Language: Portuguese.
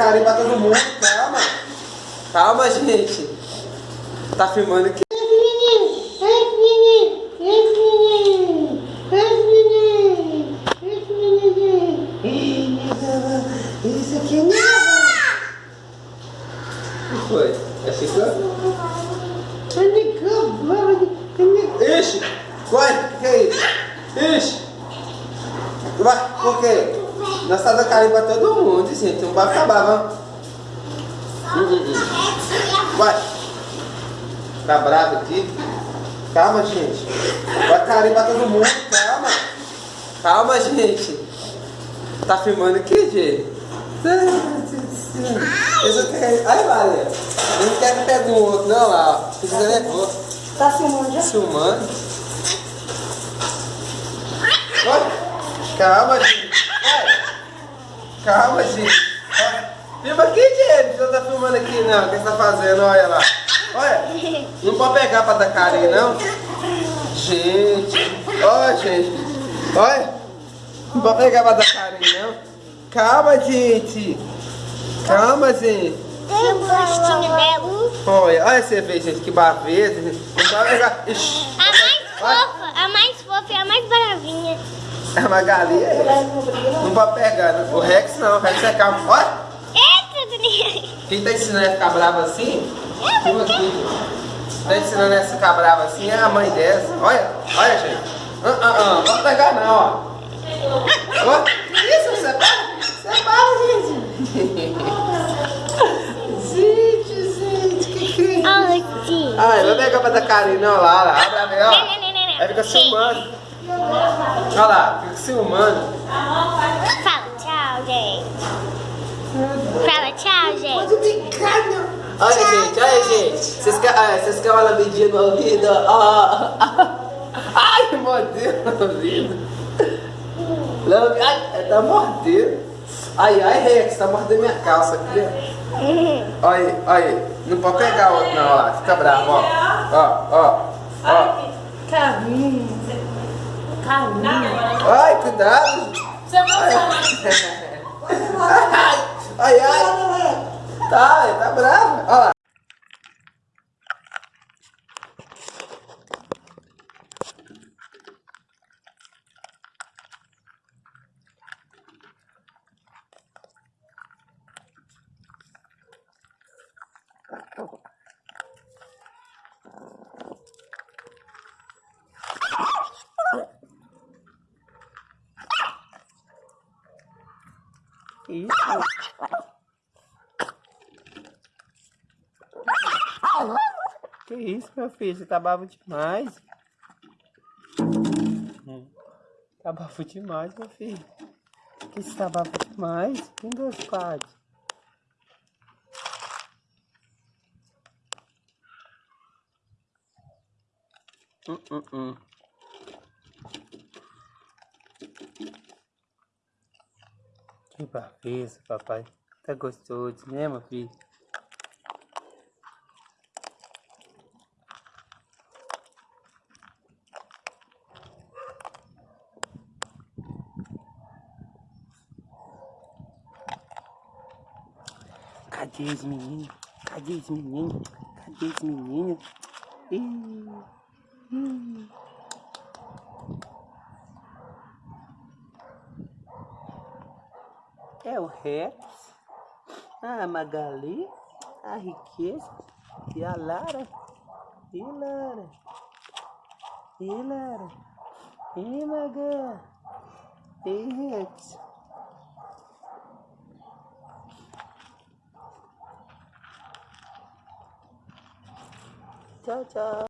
carinho pra todo mundo, calma. Calma, gente. Tá filmando aqui. Isso aqui é O que foi? É chegando? Ixi! Vai, que é isso? Ixi! Vai, por quê? Nós tá carinho pra todo mundo, gente. Não vai acabar, vamos. Hum, hum. Vai. Tá bravo aqui? Calma, gente. Vai carinho pra todo mundo, calma. Calma, gente. Tá filmando aqui, gente? Quero... Ai, Maria. Eu não quero que pegue um outro, não, lá. Fica nervoso. Tá filmando já? Filmando. Calma, gente. Calma, gente. Filma aqui, gente. Você não tá filmando aqui, não. O que você tá fazendo? Olha lá. Olha. Não pode pegar pra dar carinho, não. Gente. Olha, gente. Olha. Não pode pegar pra dar carinho, não. Calma, gente. Calma, gente. Tem um rostinho dela. Olha, olha você vê, gente, que gente. Não pode pegar. Ixi. A mais fofa, a mais fofa e a mais bravinha. É uma galinha. é. Não pode pegar. né? O Rex não, o Rex é calmo. Olha. Eita, Daniel. Quem tá ensinando a ficar brava assim? Filma aqui. Tá ensinando a ficar brava assim é a mãe dessa. Olha, olha, gente. Ah, ah, ah. Não pode pegar não, ó. Ó, isso? Você para? Você para, gente. gente, gente, que que é isso? Ai, não vai pegar pra dar carinho não, lá, lá. Abre a não. Aí fica filmando. Olha lá, fica filmando. Fala tchau, gente. Fala tchau, gente. Olha, gente, olha, gente. Vocês querem ah, uma lambidinha no ouvido? Ó. Ai, mordeu no ouvido. Lambe... Ai, tá mordendo. Ai, ai, Rex, tá mordendo minha calça aqui. ó. Olha aí, olha aí. Não pode pegar outro não, ó lá. Fica bravo, ó. Ó, ó, ó. Carminho. Ai, cuidado. Você vai Ai, ai, ai. Tá, tá bravo. Olha lá. Isso. Que isso, meu filho? Você tá bravo demais. Tá bravo demais, meu filho. Que você tá bravo demais? Tem dois quadros. Hum, hum, hum. Que braveza, papai. Tá gostoso, né, meu filho? Cadê os meninos? Cadê os meninos? Cadê os meninos? Ih, ih. É o Rex, a Magali, a Riqueza e a Lara. E Lara. E Lara. E Maga. E Rex. Tchau, tchau.